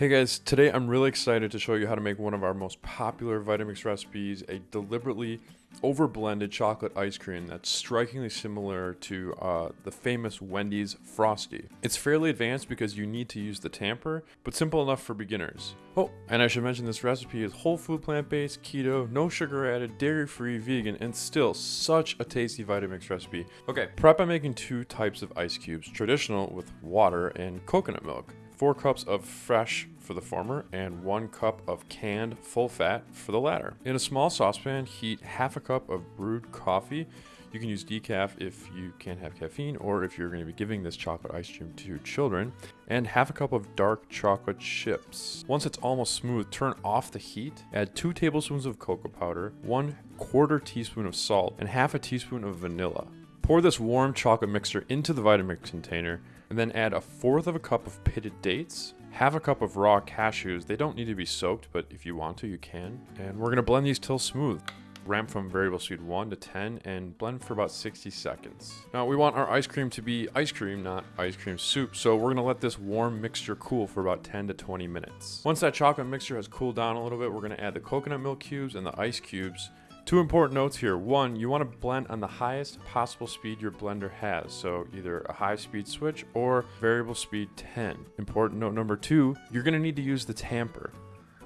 Hey guys, today I'm really excited to show you how to make one of our most popular Vitamix recipes, a deliberately over-blended chocolate ice cream that's strikingly similar to uh, the famous Wendy's Frosty. It's fairly advanced because you need to use the tamper, but simple enough for beginners. Oh, and I should mention this recipe is whole food plant-based, keto, no sugar added, dairy-free, vegan, and still such a tasty Vitamix recipe. Okay, prep by making two types of ice cubes, traditional with water and coconut milk. 4 cups of fresh for the former and 1 cup of canned full fat for the latter. In a small saucepan, heat half a cup of brewed coffee. You can use decaf if you can't have caffeine or if you're going to be giving this chocolate ice cream to children, and half a cup of dark chocolate chips. Once it's almost smooth, turn off the heat, add 2 tablespoons of cocoa powder, 1 quarter teaspoon of salt, and half a teaspoon of vanilla. Pour this warm chocolate mixture into the Vitamix container and then add a fourth of a cup of pitted dates, half a cup of raw cashews. They don't need to be soaked, but if you want to, you can. And we're gonna blend these till smooth. Ramp from variable speed 1 to 10 and blend for about 60 seconds. Now we want our ice cream to be ice cream, not ice cream soup, so we're gonna let this warm mixture cool for about 10 to 20 minutes. Once that chocolate mixture has cooled down a little bit, we're gonna add the coconut milk cubes and the ice cubes Two important notes here. One, you want to blend on the highest possible speed your blender has. So either a high speed switch or variable speed 10. Important note number two, you're going to need to use the tamper.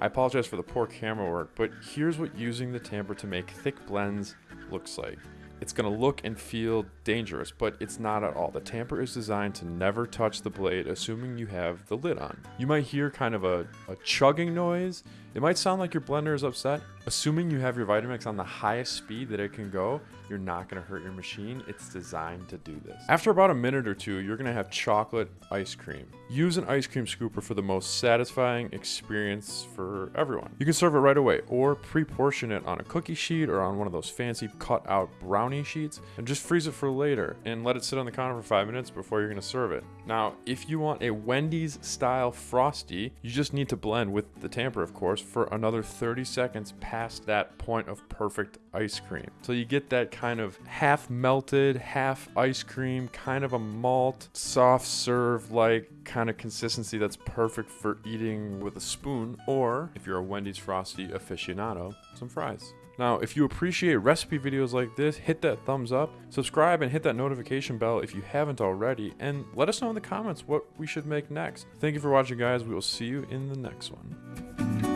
I apologize for the poor camera work, but here's what using the tamper to make thick blends looks like. It's going to look and feel dangerous, but it's not at all. The tamper is designed to never touch the blade, assuming you have the lid on. You might hear kind of a, a chugging noise. It might sound like your blender is upset, Assuming you have your Vitamix on the highest speed that it can go, you're not going to hurt your machine. It's designed to do this. After about a minute or two, you're going to have chocolate ice cream. Use an ice cream scooper for the most satisfying experience for everyone. You can serve it right away or pre-portion it on a cookie sheet or on one of those fancy cut out brownie sheets and just freeze it for later and let it sit on the counter for five minutes before you're going to serve it. Now, if you want a Wendy's style Frosty, you just need to blend with the tamper, of course, for another 30 seconds past that point of perfect ice cream. So you get that kind of half melted, half ice cream, kind of a malt, soft serve like kind of consistency that's perfect for eating with a spoon, or if you're a Wendy's Frosty aficionado, some fries. Now, if you appreciate recipe videos like this, hit that thumbs up, subscribe, and hit that notification bell if you haven't already, and let us know in the comments what we should make next. Thank you for watching, guys. We will see you in the next one.